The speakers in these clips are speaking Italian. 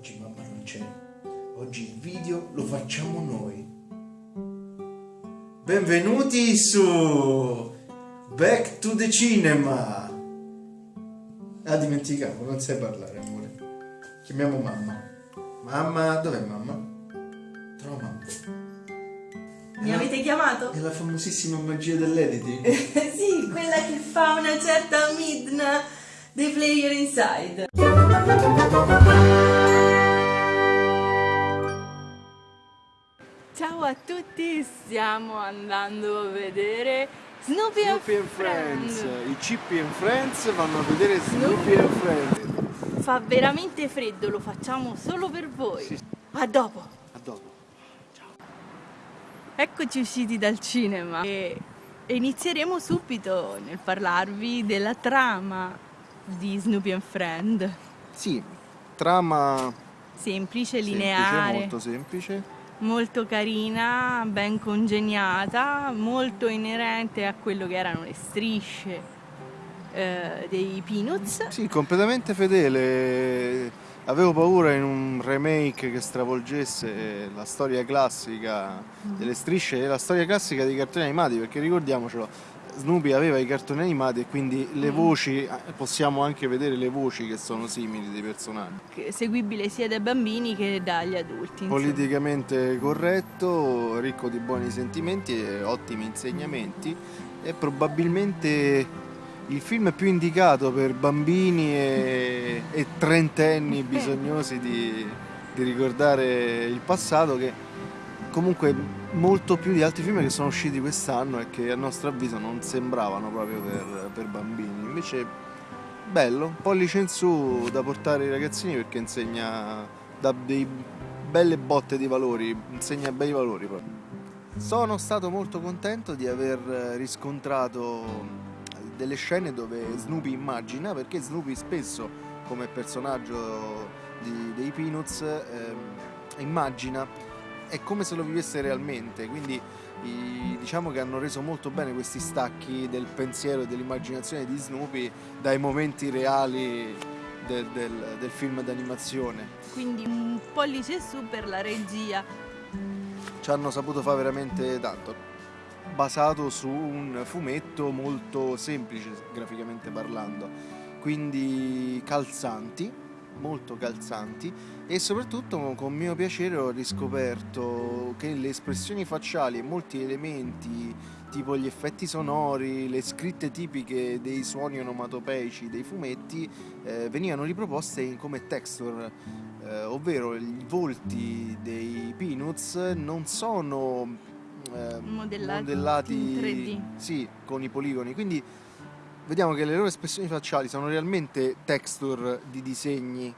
Oggi mamma non c'è. Oggi il video lo facciamo noi. Benvenuti su Back to the Cinema. Ah, dimenticavo, non sai parlare, amore. Chiamiamo mamma. Mamma, dov'è mamma? Trova mamma. Mi avete chiamato? È la famosissima magia dell'editing. sì, quella che fa una certa Midna dei player inside. Ciao a tutti, stiamo andando a vedere Snoopy, Snoopy and Friends, i Chippy and Friends vanno a vedere Snoopy and Friends. Fa veramente freddo, lo facciamo solo per voi. Sì. A dopo. A dopo. Eccoci usciti dal cinema e inizieremo subito nel parlarvi della trama di Snoopy and Friend. Sì, trama Semplice, semplice, lineare, molto semplice. Molto carina, ben congegnata, molto inerente a quello che erano le strisce eh, dei Peanuts. Sì, completamente fedele. Avevo paura in un remake che stravolgesse la storia classica delle strisce e la storia classica dei cartoni animati, perché ricordiamocelo, Snoopy aveva i cartoni animati e quindi le Mm. voci, eh, possiamo anche vedere le voci che sono simili dei personaggi. seguibile sia dai bambini che dagli adulti. insomma. politicamente corretto, ricco di buoni sentimenti e ottimi insegnamenti è probabilmente il film più indicato per bambini e, e trentenni bisognosi di, di ricordare il passato che comunque molto più di altri film che sono usciti quest'anno e che a nostro avviso non sembravano proprio per, per bambini invece bello, pollice in su da portare ai ragazzini perché insegna da dei belle botte di valori, insegna bei valori proprio. Sono stato molto contento di aver riscontrato delle scene dove Snoopy immagina, perché Snoopy spesso come personaggio di- dei Peanuts ehm, immagina, è come se lo vivesse realmente, quindi i- diciamo che hanno reso molto bene questi stacchi del pensiero e dell'immaginazione di Snoopy dai momenti reali del, del- del film d'animazione. Quindi un pollice su per la regia. Ci hanno saputo fare veramente tanto, basato su un fumetto molto semplice graficamente parlando, quindi calzanti, molto calzanti e soprattutto con mio piacere ho riscoperto che le espressioni facciali e molti elementi tipo gli effetti sonori, le scritte tipiche dei suoni onomatopeici dei fumetti eh, venivano riproposte in- come texture, eh, ovvero i volti dei Peanuts non sono eh, Modellati in 3D. sì, con i poligoni, quindi vediamo che le loro espressioni facciali sono realmente texture di disegni,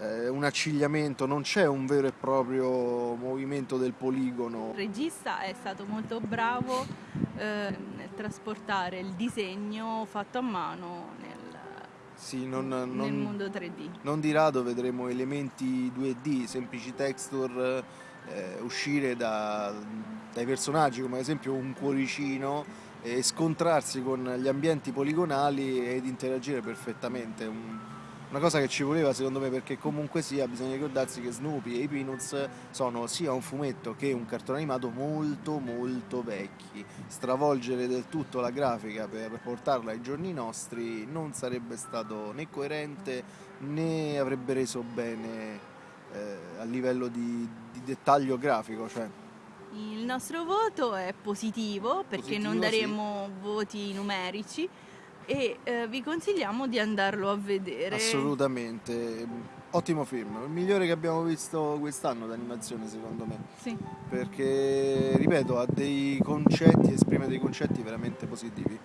eh, un accigliamento, non c'è un vero e proprio movimento del poligono. Il regista è stato molto bravo eh, nel trasportare il disegno fatto a mano nel, Sì, non, nel non- mondo 3D. non di rado vedremo elementi 2D, semplici texture eh, uscire da- dai personaggi, come ad esempio un cuoricino, e scontrarsi con gli ambienti poligonali ed interagire perfettamente. Un- una cosa che ci voleva secondo me perché comunque sia bisogna ricordarsi che Snoopy e i Peanuts sono sia un fumetto che un cartone animato molto molto vecchi. Stravolgere del tutto la grafica per portarla ai giorni nostri non sarebbe stato né coerente né avrebbe reso bene eh, a livello di, di dettaglio grafico. Cioè, Il nostro voto è positivo perché non Positivo, daremo voti numerici e eh, vi consigliamo di andarlo a vedere. assolutamente. Ottimo film, il migliore che abbiamo visto quest'anno d'animazione secondo me, Sì. perché ripeto ha dei concetti, esprime dei concetti veramente positivi.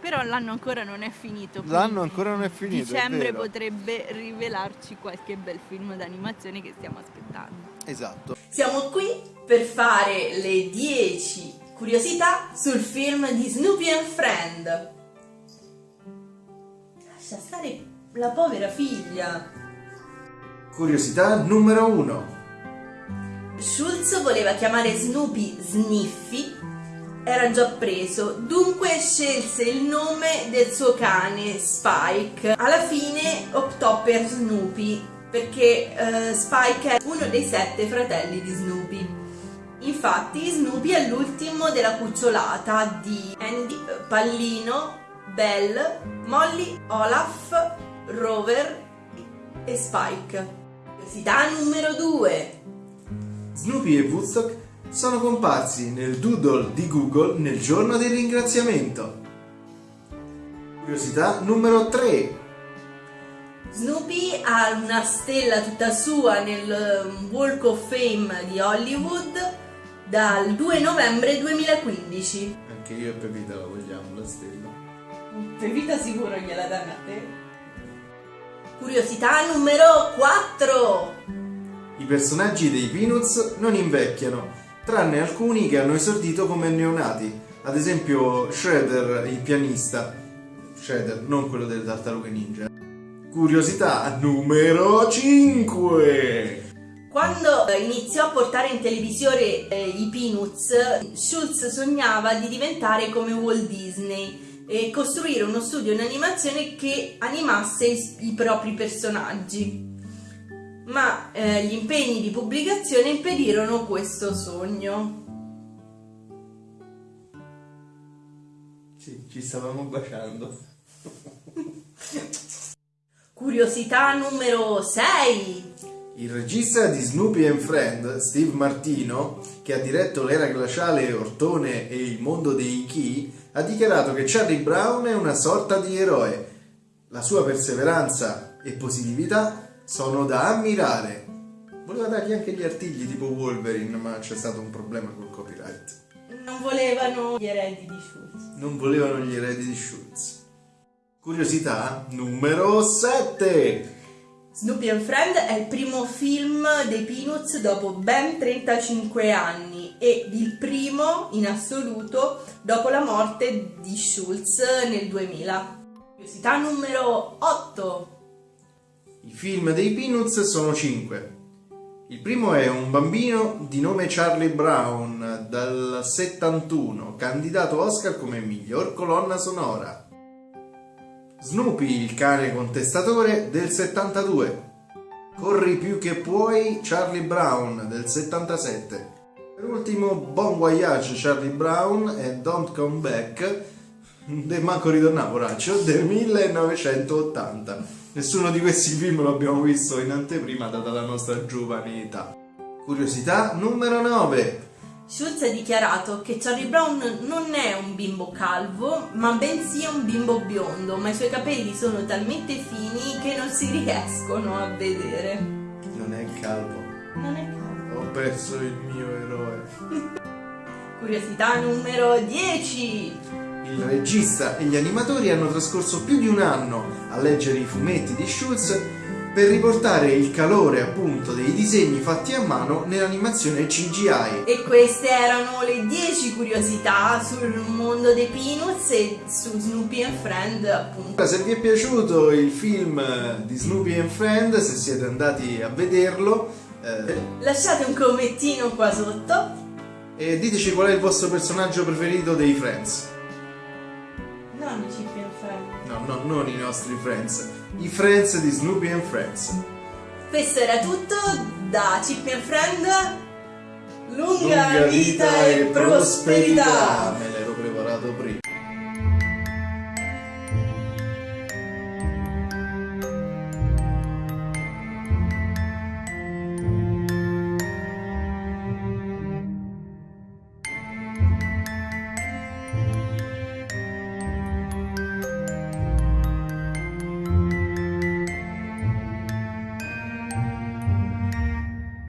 Però l'anno ancora non è finito. L'anno ancora non è finito, è Dicembre vero. potrebbe rivelarci qualche bel film d'animazione che stiamo aspettando. Esatto. Siamo qui per fare le 10 curiosità sul film di Snoopy and Friend. Lascia stare la povera figlia. Curiosità numero 1. Schulz voleva chiamare Snoopy Sniffy, era già preso, dunque scelse il nome del suo cane Spike. Alla fine optò per Snoopy perché eh, Spike è uno dei sette fratelli di Snoopy. Infatti Snoopy è l'ultimo della cucciolata di Andy, Pallino, Belle, Molly, Olaf, Rover e Spike. Curiosità numero 2. Snoopy e Woodstock sono comparsi nel doodle di Google nel giorno del ringraziamento. Curiosità numero 3. Snoopy ha una stella tutta sua nel um, Walk of Fame di Hollywood dal 2 novembre 2015. Anche io e Pepita la vogliamo la stella. Per vita sicuro gliela danno a te. Curiosità numero 4. I personaggi dei Peanuts non invecchiano, tranne alcuni che hanno esordito come neonati, ad esempio Shredder, il pianista. Shredder, non quello delle tartarughe ninja. Curiosità numero 5. Quando iniziò a portare in televisione eh, i Peanuts, Schultz sognava di diventare come Walt Disney e costruire uno studio in animazione che animasse i, i propri personaggi. Ma eh, gli impegni di pubblicazione impedirono questo sogno. Sì, ci stavamo baciando. Curiosità numero 6. Il regista di Snoopy and Friend, Steve Martino, che ha diretto l'era glaciale Ortone e il mondo dei Chi, ha dichiarato che Charlie Brown è una sorta di eroe. La sua perseveranza e positività sono da ammirare. Voleva dargli anche gli artigli tipo Wolverine, ma c'è stato un problema col copyright. Non volevano gli eredi di Schultz. Non volevano gli eredi di Schultz. Curiosità numero 7. Snoopy and Friend è il primo film dei Peanuts dopo ben 35 anni ed il primo in assoluto dopo la morte di Schultz nel 2000. Curiosità numero 8. I film dei Peanuts sono 5. Il primo è un bambino di nome Charlie Brown dal 71, candidato Oscar come miglior colonna sonora. Snoopy, il cane contestatore del 72. Corri più che puoi, Charlie Brown del 77. Per ultimo, Bon Voyage Charlie Brown e Don't Come Back, de manco ritornavo poraccio, del 1980. Nessuno di questi film l'abbiamo visto in anteprima data la nostra giovane età. Curiosità numero 9. Schultz ha dichiarato che Charlie Brown non è un bimbo calvo, ma bensì un bimbo biondo, ma i suoi capelli sono talmente fini che non si riescono a vedere. Non è calvo. Non è calvo. Ho perso il mio eroe. Curiosità numero 10. Il regista e gli animatori hanno trascorso più di un anno a leggere i fumetti di Schultz per riportare il calore appunto dei disegni fatti a mano nell'animazione CGI. E queste erano le 10 curiosità sul mondo dei Peanuts e su Snoopy and Friend appunto. Se vi è piaciuto il film di Snoopy and Friend, se siete andati a vederlo, eh, Lasciate un commentino qua sotto. e diteci qual è il vostro personaggio preferito dei Friends. Non i Chip and Friend. No, no, non i nostri Friends. I Friends di Snoopy and Friends. Questo era tutto da Chip and Friend. Lunga, Lunga vita e prosperità. Me